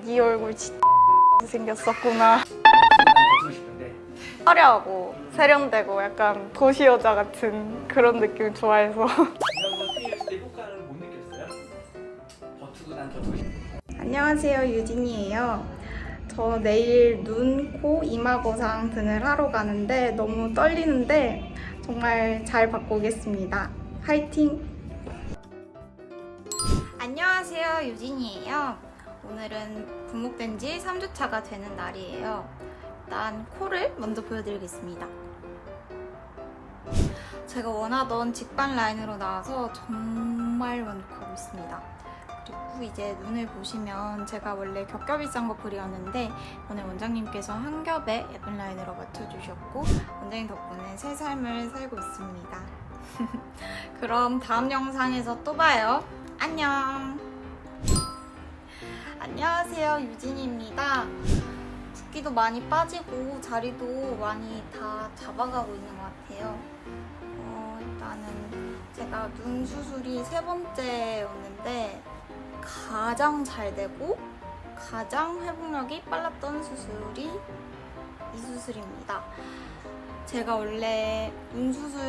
네 얼굴 진짜 생겼었구나. 싶은데 화려하고 세련되고 약간 도시 여자 같은 그런 느낌 좋아해서. 안녕하세요 유진이에요. 저 내일 눈, 코, 이마 거상 등을 하러 가는데 너무 떨리는데 정말 잘 받고 오겠습니다. 화이팅! 안녕하세요 유진이에요. 오늘은 분목된 지 3주차가 되는 날이에요. 일단 코를 먼저 보여드리겠습니다. 제가 원하던 직반 라인으로 나와서 정말 만족하고 있습니다. 그리고 이제 눈을 보시면 제가 원래 겹겹이 싼거 그리었는데 오늘 원장님께서 한 겹에 예쁜 라인으로 맞춰주셨고 원장님 덕분에 새 삶을 살고 있습니다. 그럼 다음 영상에서 또 봐요. 안녕. 안녕하세요 유진입니다. 붓기도 많이 빠지고 자리도 많이 다 잡아가고 있는 것 같아요. 어, 일단은 제가 눈 수술이 세 번째였는데 가장 잘 되고 가장 회복력이 빨랐던 수술이 이 수술입니다. 제가 원래 눈 수술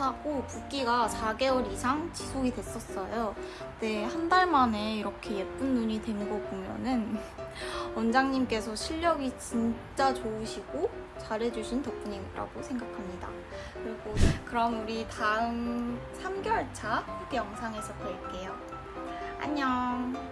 하고 붓기가 4개월 이상 지속이 됐었어요. 근데 한달 만에 이렇게 예쁜 눈이 된 거 보면은 원장님께서 실력이 진짜 좋으시고 잘해주신 덕분이라고 생각합니다. 그리고 그럼 우리 다음 3개월 차 후기 영상에서 뵐게요. 안녕.